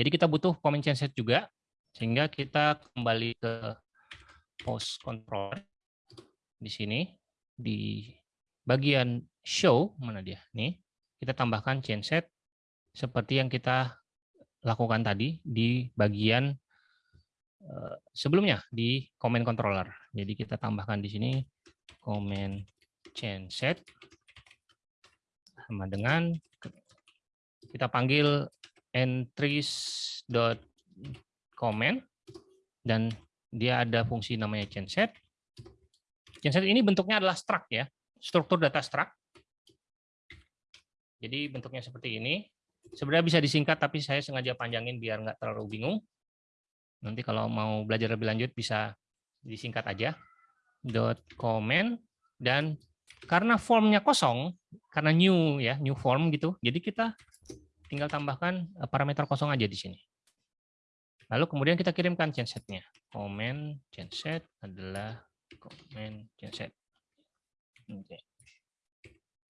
Jadi kita butuh comment genset juga, sehingga kita kembali ke post controller di sini di bagian show mana dia nih kita tambahkan genset seperti yang kita lakukan tadi di bagian eh, sebelumnya di comment controller. Jadi kita tambahkan di sini comment genset sama dengan kita panggil entries dot comment dan dia ada fungsi namanya genset. Genset ini bentuknya adalah struct ya, struktur data struct. Jadi bentuknya seperti ini. Sebenarnya bisa disingkat, tapi saya sengaja panjangin biar nggak terlalu bingung. Nanti kalau mau belajar lebih lanjut bisa disingkat aja. Dot comment dan karena formnya kosong, karena new ya, new form gitu. Jadi kita tinggal tambahkan eh, parameter kosong aja di sini. Lalu kemudian kita kirimkan gensetnya. Comment genset adalah comment genset. Oke.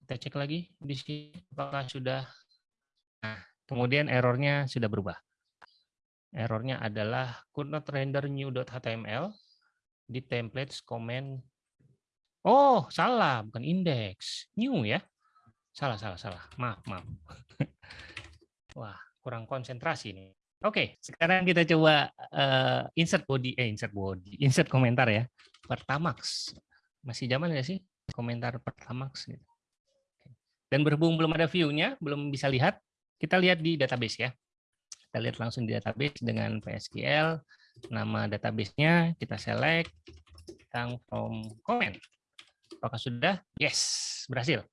Kita cek lagi di sini apakah sudah. Nah, kemudian errornya sudah berubah. Errornya adalah could not render new.html di templates comment. Oh, salah, bukan index. New ya. Salah, salah, salah. Maaf, maaf. Wah, kurang konsentrasi nih. Oke, sekarang kita coba uh, insert body, eh insert body, insert komentar ya. Pertamax, masih zaman nggak sih komentar Pertamax? Gitu. Dan berhubung belum ada view-nya, belum bisa lihat, kita lihat di database ya. Kita lihat langsung di database dengan PSQL, nama database-nya kita select, tentang from comment. Apakah sudah? Yes, berhasil.